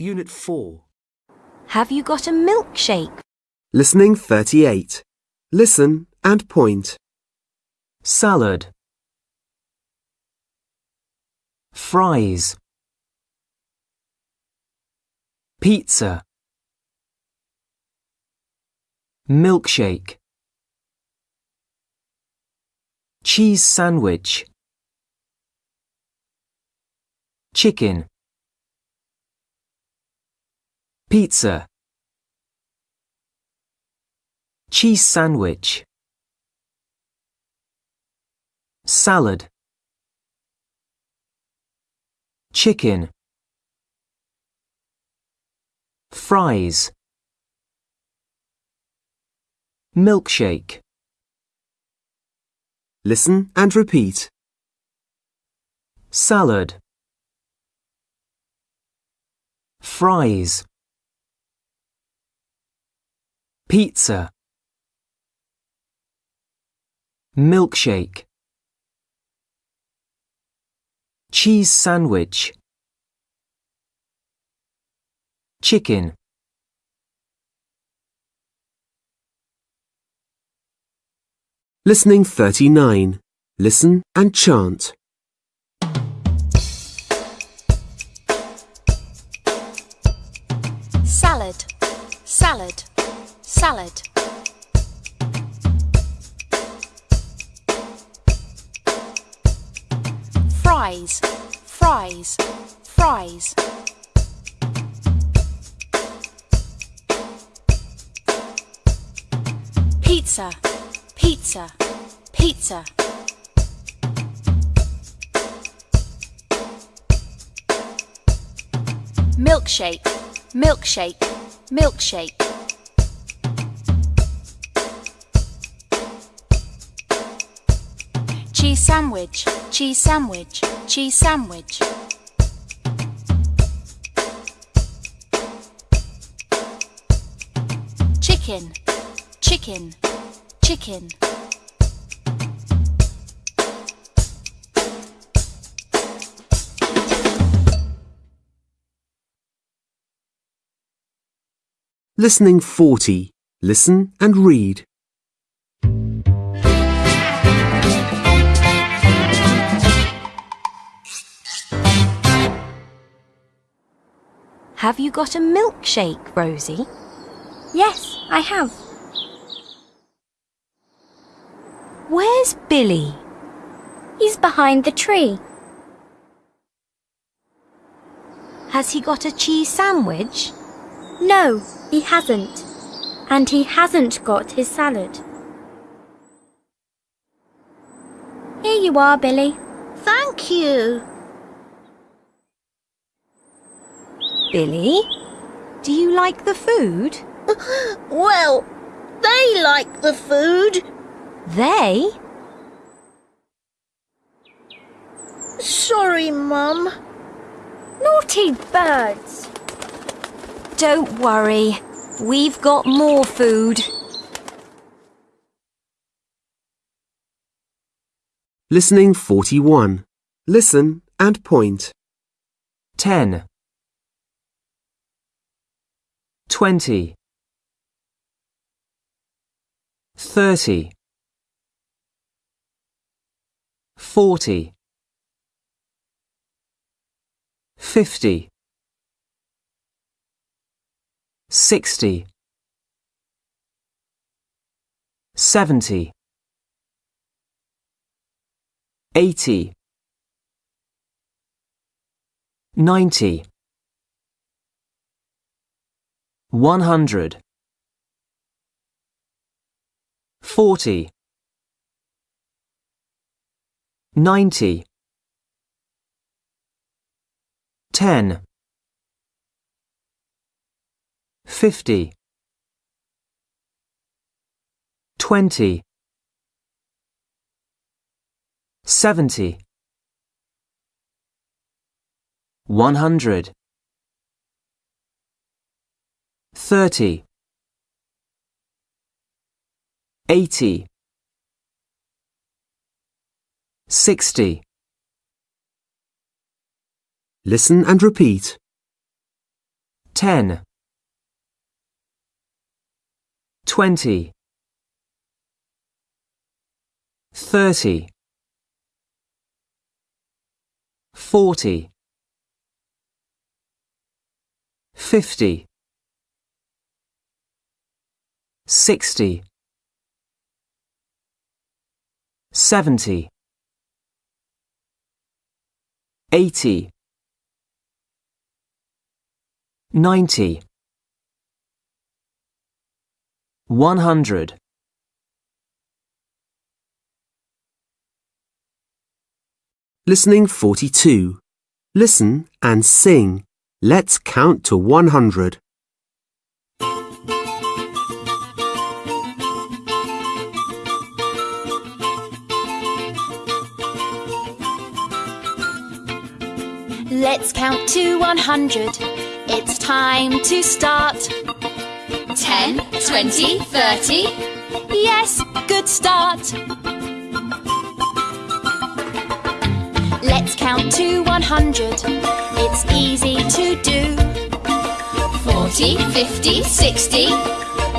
Unit 4. Have you got a milkshake? Listening 38. Listen and point. salad, fries, pizza, milkshake, cheese sandwich, chicken, pizza, cheese sandwich. Salad, chicken, fries, milkshake, Listen and repeat. salad, fries, pizza, milkshake. cheese sandwich, chicken, Listening 39. Listen and chant. salad, salad, salad. Fries, fries, fries. Pizza, pizza, pizza. Milkshake, milkshake, milkshake. Cheese sandwich, cheese sandwich, cheese sandwich. Chicken, chicken, chicken. Listening 40. Listen and read. Have you got a milkshake, Rosie? Yes, I have. Where's Billy? He's behind the tree. Has he got a cheese sandwich? No, he hasn't. And he hasn't got his salad. Here you are, Billy. Thank you. Billy, do you like the food? Well, they like the food. They? Sorry, Mum. Naughty birds. Don't worry. We've got more food. Listening 41. Listen and point. 10, 20, 30, 40, 50, 60, 70, 80, 90, 100, 40, 90, 10, 50, 20, 70, 100, 30, 80, 60, Listen and repeat. 10 20 30 40 50 60 70 80 90 100 Listening 42. Listen and sing. Let's count to 100. Let's count to 100. It's time to start. 10, 20, 30. Yes, good start. Let's count to 100. It's easy to do. 40, 50, 60.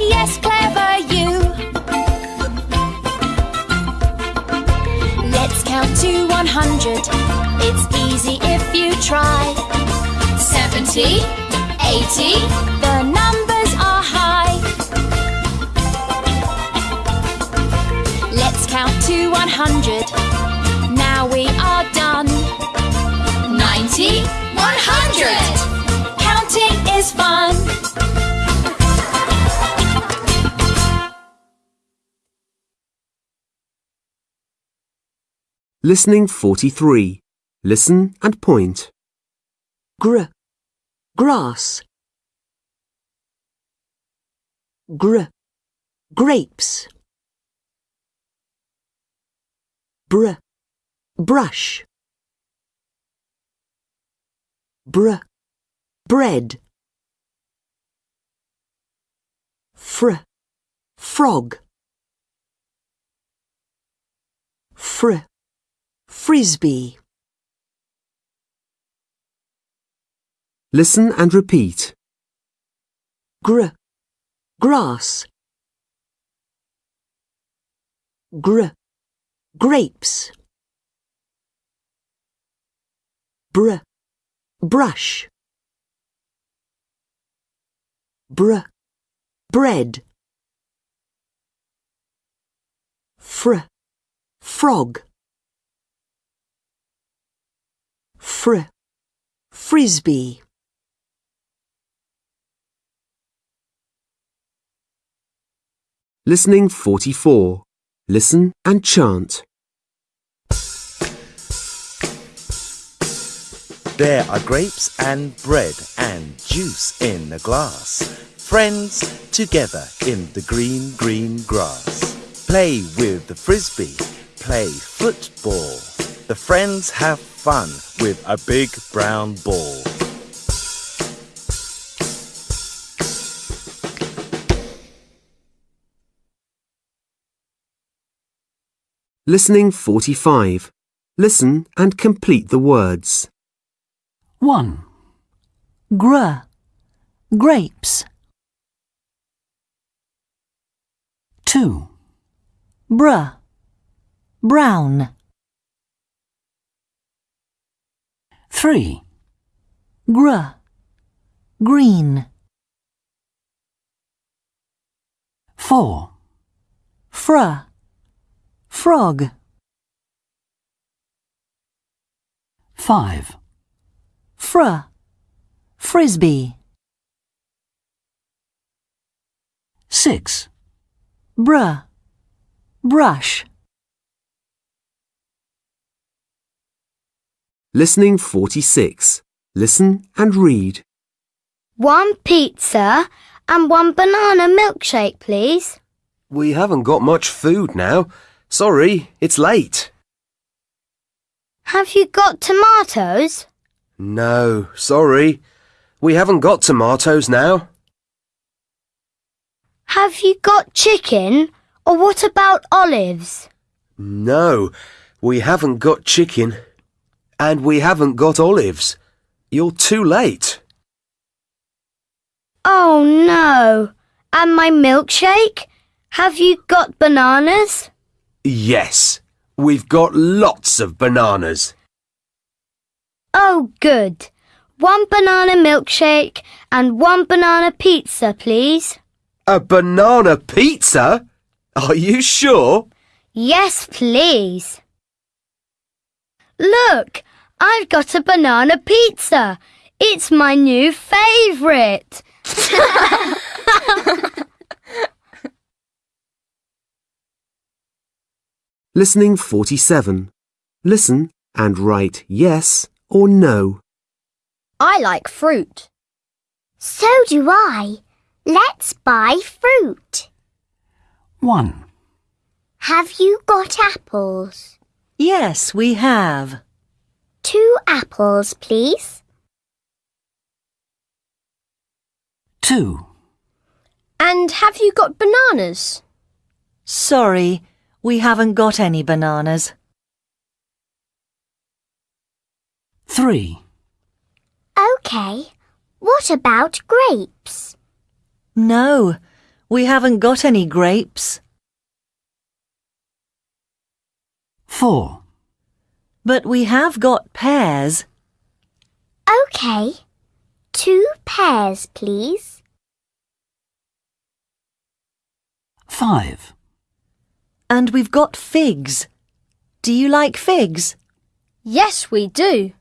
Yes, clever you. Let's count to 100. It's 70, 80. The numbers are high. Let's count to 100. Now we are done. 90, 100. Counting is fun. Listening 43. Listen and point. gr, grass, gr, grapes, br, brush, br, bread, fr, frog, fr, frisbee. Listen and repeat. gr, grass, gr, grapes, br, brush, br, bread, fr, frog, fr, frisbee. Listening 44. Listen and chant. There are grapes and bread and juice in a glass. Friends together in the green, green grass. Play with the frisbee, play football. The friends have fun with a big brown ball. Listening 45. Listen and complete the words. 1. Gr, grapes. 2. Br, brown. 3. Gr, green. 4. Fr, frog. 5. Fr, frisbee. 6. Br, brush. Listening 46. Listen and read. One pizza and one banana milkshake, please. We haven't got much food now. Sorry, it's late. Have you got tomatoes? No, sorry. We haven't got tomatoes now. Have you got chicken? Or what about olives? No, we haven't got chicken. And we haven't got olives. You're too late. Oh no! And my milkshake? Have you got bananas? Yes, we've got lots of bananas. Oh, good. One banana milkshake and one banana pizza, please. A banana pizza? Are you sure? Yes, please. Look, I've got a banana pizza. It's my new favourite. Listening 47. Listen and write yes or no. I like fruit. So do I. Let's buy fruit. 1, Have you got apples? Yes, we have. Two apples, please. 2, And have you got bananas? Sorry, we haven't got any bananas. 3, OK. What about grapes? No, we haven't got any grapes. 4, But we have got pears. OK. Two pears, please. 5, And we've got figs. Do you like figs? Yes, we do.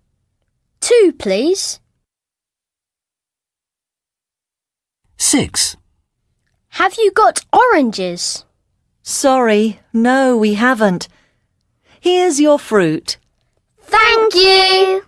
Two, please. 6, Have you got oranges? Sorry, no, we haven't. Here's your fruit. Thank you.